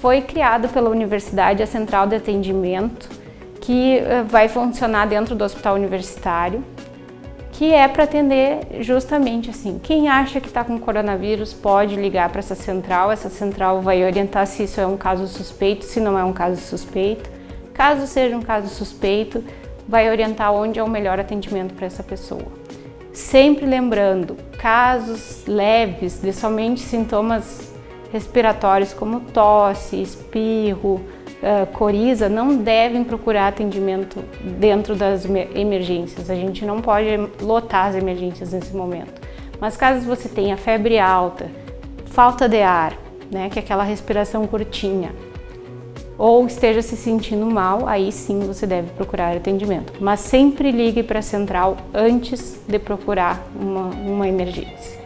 foi criado pela universidade a central de atendimento que eh, vai funcionar dentro do hospital universitário, que é para atender justamente assim, quem acha que está com coronavírus pode ligar para essa central, essa central vai orientar se isso é um caso suspeito, se não é um caso suspeito. Caso seja um caso suspeito, vai orientar onde é o melhor atendimento para essa pessoa. Sempre lembrando, casos leves de somente sintomas respiratórios como tosse, espirro, coriza não devem procurar atendimento dentro das emergências. A gente não pode lotar as emergências nesse momento. Mas caso você tenha febre alta, falta de ar, né, que é aquela respiração curtinha, ou esteja se sentindo mal, aí sim você deve procurar atendimento. Mas sempre ligue para a central antes de procurar uma, uma emergência.